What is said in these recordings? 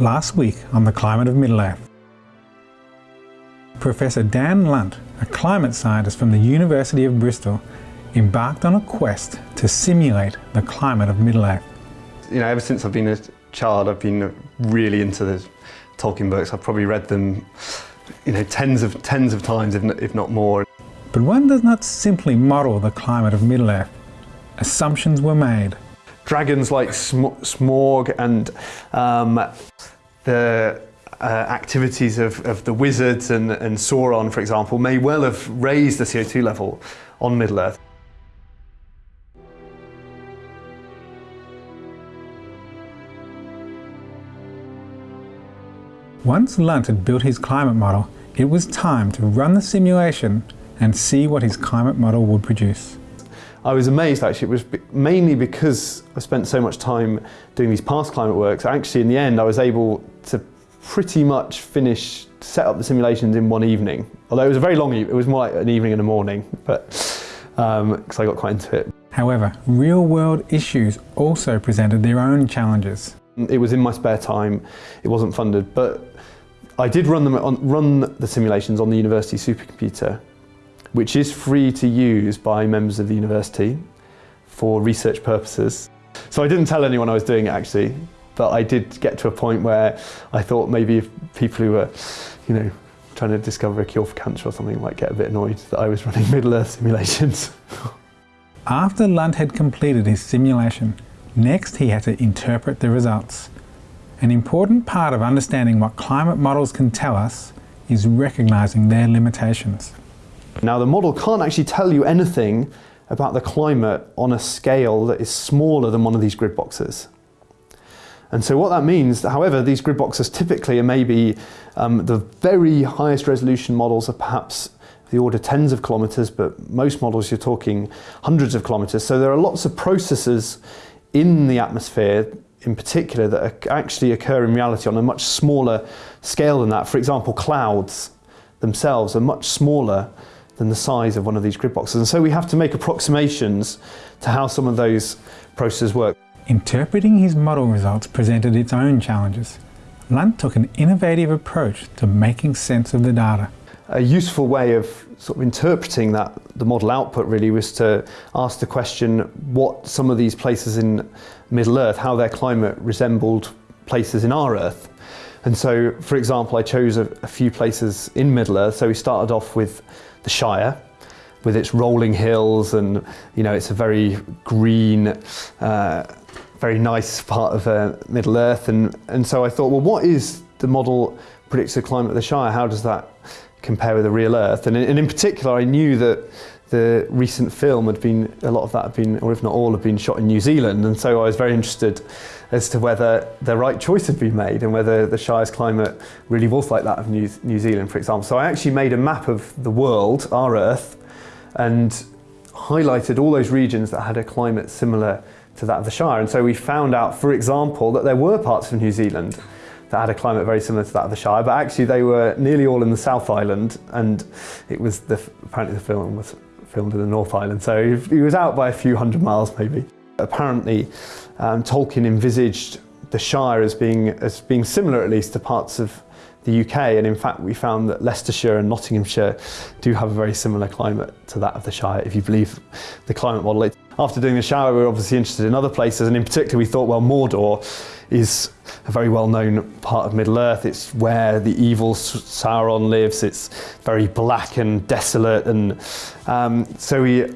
Last week on the climate of Middle-earth. Professor Dan Lunt, a climate scientist from the University of Bristol, embarked on a quest to simulate the climate of Middle-earth. You know, ever since I've been a child, I've been really into the Tolkien books. I've probably read them, you know, tens of tens of times, if not more. But one does not simply model the climate of Middle-earth. Assumptions were made. Dragons like sm Smaug and um, the uh, activities of, of, the wizards and, and Sauron, for example, may well have raised the CO2 level on Middle-earth. Once Lunt had built his climate model, it was time to run the simulation and see what his climate model would produce. I was amazed actually, it was mainly because I spent so much time doing these past climate works, actually in the end I was able to pretty much finish, set up the simulations in one evening. Although it was a very long evening, it was more like an evening and a morning, but because um, I got quite into it. However, real world issues also presented their own challenges. It was in my spare time, it wasn't funded, but I did run, them on, run the simulations on the university supercomputer, which is free to use by members of the university for research purposes. So I didn't tell anyone I was doing it actually, but I did get to a point where I thought maybe if people who were, you know, trying to discover a cure for cancer or something might get a bit annoyed that I was running Middle-earth simulations. After Lunt had completed his simulation, Next, he had to interpret the results. An important part of understanding what climate models can tell us is recognising their limitations. Now the model can't actually tell you anything about the climate on a scale that is smaller than one of these grid boxes. And so what that means, however, these grid boxes typically are maybe um, the very highest resolution models are perhaps the order tens of kilometres, but most models you're talking hundreds of kilometres. So there are lots of processes in the atmosphere in particular that actually occur in reality on a much smaller scale than that. For example, clouds themselves are much smaller than the size of one of these grid boxes. And so we have to make approximations to how some of those processes work. Interpreting his model results presented its own challenges. Lunt took an innovative approach to making sense of the data. A useful way of sort of interpreting that, the model output really was to ask the question what some of these places in Middle Earth, how their climate resembled places in our Earth. And so, for example, I chose a, a few places in Middle Earth. So we started off with the Shire, with its rolling hills and, you know, it's a very green, uh, very nice part of uh, Middle Earth. And, and so I thought, well, what is the model predicts the climate of the Shire? How does that compare with the real Earth. And in, and in particular, I knew that the recent film had been, a lot of that had been, or if not all, had been shot in New Zealand. And so I was very interested as to whether the right choice had been made and whether the Shire's climate really was like that of New, New Zealand, for example. So I actually made a map of the world, our Earth, and highlighted all those regions that had a climate similar to that of the Shire. And so we found out, for example, that there were parts of New Zealand that had a climate very similar to that of the Shire, but actually they were nearly all in the South Island, and it was the, apparently the film was filmed in the North Island, so he was out by a few hundred miles maybe. Apparently, um, Tolkien envisaged the Shire as being, as being similar at least to parts of the UK and in fact we found that Leicestershire and Nottinghamshire do have a very similar climate to that of the Shire if you believe the climate model. After doing the Shire we were obviously interested in other places and in particular we thought well Mordor is a very well-known part of Middle-earth. It's where the evil Sauron lives. It's very black and desolate and um, so we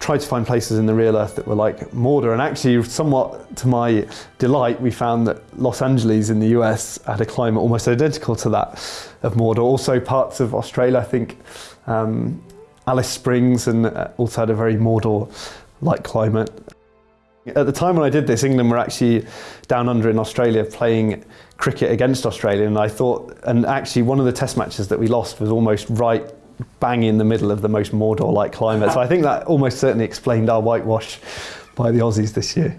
tried to find places in the real Earth that were like Mordor and actually somewhat to my delight we found that Los Angeles in the US had a climate almost identical to that of Mordor. Also parts of Australia I think um, Alice Springs and uh, also had a very Mordor-like climate. At the time when I did this, England were actually down under in Australia playing cricket against Australia and I thought, and actually one of the test matches that we lost was almost right bang in the middle of the most Mordor-like climate. So I think that almost certainly explained our whitewash by the Aussies this year.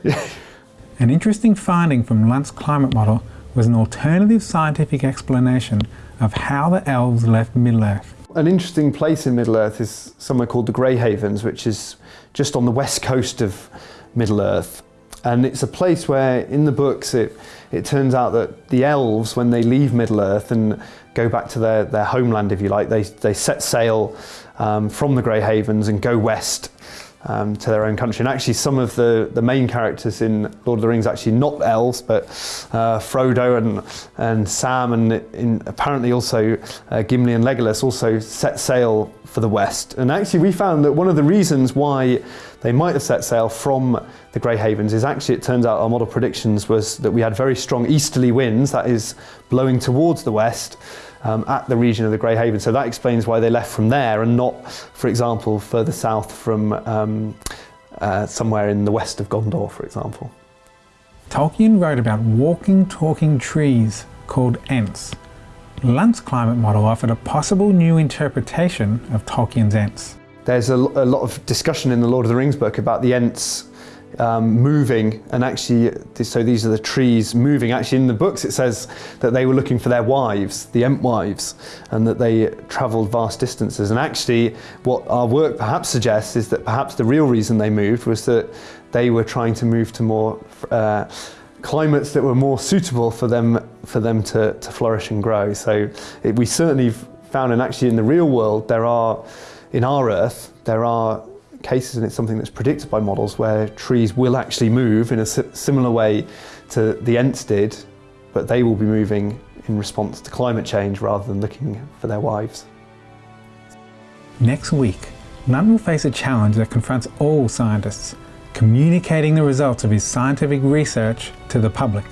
an interesting finding from Lunt's climate model was an alternative scientific explanation of how the elves left Middle-earth. An interesting place in Middle-earth is somewhere called the Grey Havens, which is just on the west coast of Middle-earth. And it's a place where, in the books, it, it turns out that the elves, when they leave Middle Earth and go back to their, their homeland, if you like, they, they set sail um, from the Grey Havens and go west um, to their own country. And actually, some of the, the main characters in Lord of the Rings actually not elves, but uh, Frodo and and Sam, and in, apparently also uh, Gimli and Legolas also set sail for the west. And actually, we found that one of the reasons why they might have set sail from the Grey Havens is actually it turns out our model predictions was that we had very strong easterly winds, that is blowing towards the west um, at the region of the Grey Haven. So that explains why they left from there and not, for example, further south from um, uh, somewhere in the west of Gondor, for example. Tolkien wrote about walking, talking trees called Ents. Lunt's climate model offered a possible new interpretation of Tolkien's Ents. There's a, a lot of discussion in the Lord of the Rings book about the Ents um, moving and actually so these are the trees moving. Actually in the books it says that they were looking for their wives the Ent wives and that they travelled vast distances. And actually what our work perhaps suggests is that perhaps the real reason they moved was that they were trying to move to more uh, climates that were more suitable for them for them to, to flourish and grow. So it, we certainly found and actually in the real world there are in our earth there are cases, and it's something that's predicted by models, where trees will actually move in a similar way to the Ents did, but they will be moving in response to climate change rather than looking for their wives. Next week, Lunt will face a challenge that confronts all scientists, communicating the results of his scientific research to the public.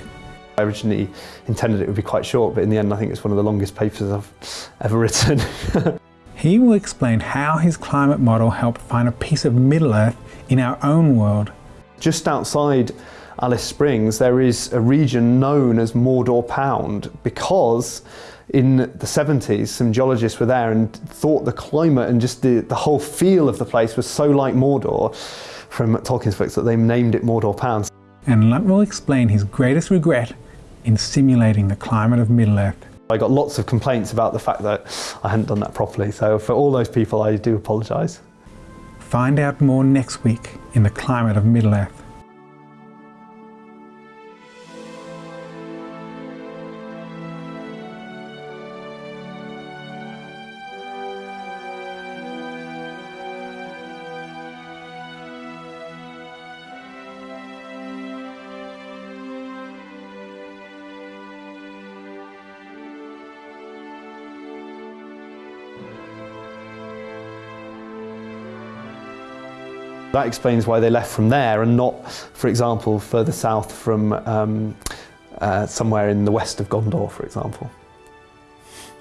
I originally intended it would be quite short, but in the end I think it's one of the longest papers I've ever written. He will explain how his climate model helped find a piece of Middle Earth in our own world. Just outside Alice Springs, there is a region known as Mordor Pound because in the 70s, some geologists were there and thought the climate and just the, the whole feel of the place was so like Mordor from Tolkien's books that they named it Mordor Pound. And Lunt will explain his greatest regret in simulating the climate of Middle Earth. I got lots of complaints about the fact that I hadn't done that properly, so for all those people I do apologise. Find out more next week in the climate of Middle Earth. That explains why they left from there and not, for example, further south from um, uh, somewhere in the west of Gondor, for example.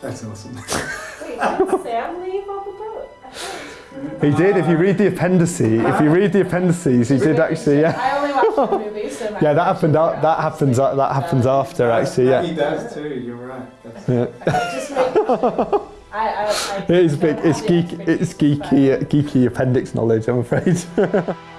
That's awesome. Wait, did Sam leave on the boat? He did. If you read the appendices, if you read the appendices, he did actually. Yeah. I only watched the movie, so yeah, that happened. that happens. that happens after actually. Yeah. He does too. You're right. Yeah. I, I, I it's big. It's geek. It's geeky. Geeky appendix knowledge. I'm afraid.